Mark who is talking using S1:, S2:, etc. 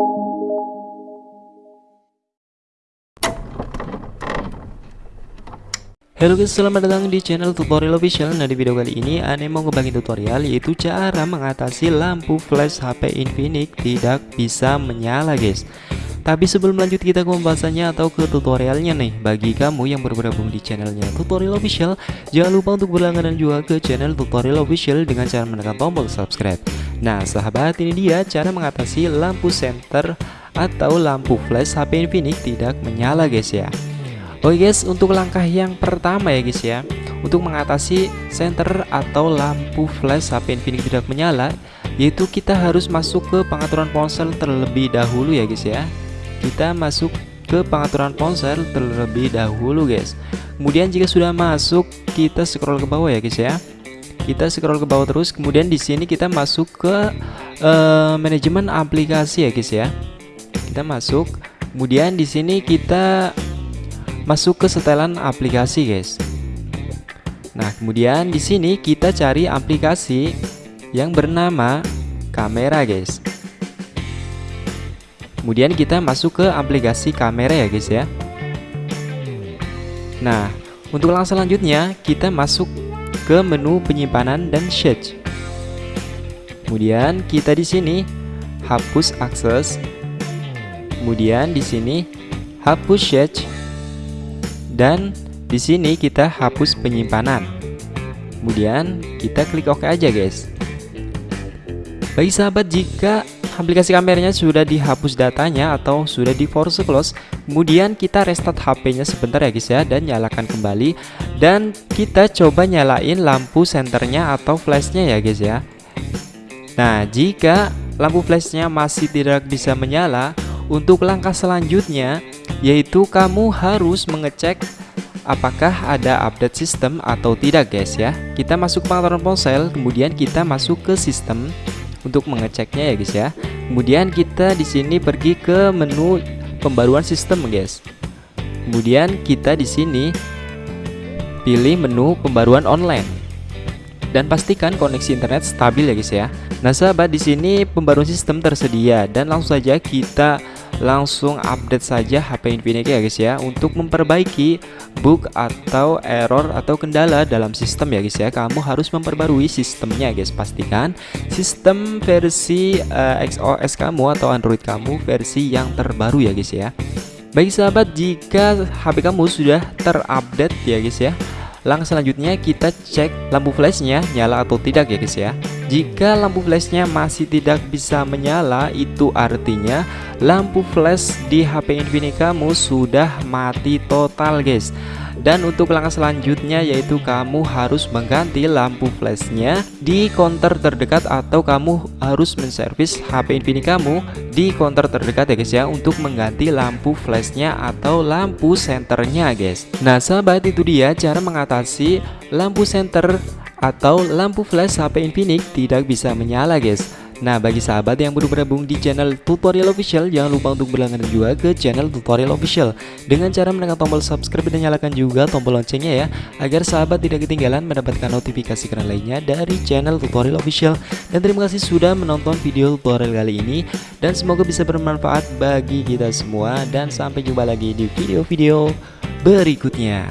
S1: Halo guys, selamat datang di channel tutorial official. Nah di video kali ini Ane mau ngebagi tutorial yaitu cara mengatasi lampu flash HP Infinix tidak bisa menyala guys. Tapi sebelum lanjut kita ke pembahasannya atau ke tutorialnya nih. Bagi kamu yang bergabung di channelnya tutorial official Jangan lupa untuk berlangganan juga ke channel tutorial official dengan cara menekan tombol subscribe Nah sahabat ini dia cara mengatasi lampu center atau lampu flash HP Infinix tidak menyala guys ya. Oke guys, untuk langkah yang pertama ya guys ya. Untuk mengatasi center atau lampu flash HP Infinix tidak menyala Yaitu kita harus masuk ke pengaturan ponsel terlebih dahulu ya guys ya. Kita masuk ke pengaturan ponsel terlebih dahulu guys. Kemudian jika sudah masuk, kita scroll ke bawah ya guys ya kita scroll ke bawah terus kemudian di sini kita masuk ke uh, manajemen aplikasi ya guys ya. Kita masuk kemudian di sini kita masuk ke setelan aplikasi guys. Nah kemudian di sini kita cari aplikasi yang bernama kamera guys. Kemudian kita masuk ke aplikasi kamera ya guys ya. Nah untuk langkah selanjutnya kita masuk ke menu penyimpanan dan search Kemudian kita di sini hapus akses Kemudian di sini hapus search dan di sini kita hapus penyimpanan. Kemudian kita klik OK aja guys. Bagi sahabat jika aplikasi kameranya sudah dihapus datanya atau sudah di force close, kemudian kita restart HP-nya sebentar ya guys ya dan nyalakan kembali. Dan kita coba nyalain lampu senternya atau flashnya ya guys ya. Nah, jika lampu flashnya masih tidak bisa menyala, untuk langkah selanjutnya yaitu kamu harus mengecek apakah ada update sistem atau tidak guys ya. Kita masuk pengaturan ponsel kemudian kita masuk ke sistem untuk mengeceknya ya guys ya. Kemudian kita di sini pergi ke menu pembaruan sistem guys. Kemudian kita di sini pilih menu pembaruan online. Dan pastikan koneksi internet stabil ya guys ya. Nah sahabat di sini pembaruan sistem tersedia dan langsung saja kita langsung update saja HP Infinix ya guys ya. Untuk memperbaiki bug atau error atau kendala dalam sistem ya guys ya kamu harus memperbarui sistemnya guys. Pastikan sistem versi uh, eh, XOS kamu atau Android kamu versi yang terbaru ya guys ya. Baik sahabat jika HP kamu sudah terupdate ya guys ya. Langkah selanjutnya kita cek lampu flashnya nyala atau tidak ya guys ya Jika lampu flashnya masih tidak bisa menyala itu artinya lampu flash di HP Infinix kamu sudah mati total guys. Dan untuk langkah selanjutnya yaitu kamu harus mengganti lampu flashnya di counter terdekat atau kamu harus menservis HP Infinix kamu di counter terdekat ya guys ya untuk mengganti lampu flashnya atau lampu senternya guys. Nah sahabat itu dia cara mengatasi lampu center atau lampu flash HP Infinix tidak bisa menyala guys. Nah bagi sahabat yang baru bergabung di channel tutorial official Jangan lupa untuk berlangganan juga ke channel tutorial official. Dengan cara menekan tombol subscribe dan nyalakan juga tombol loncengnya ya Agar sahabat tidak ketinggalan mendapatkan notifikasi keren lainnya dari channel tutorial official. Dan terima kasih sudah menonton video tutorial kali ini Dan semoga bisa bermanfaat bagi kita semua. Dan sampai jumpa lagi di video-video berikutnya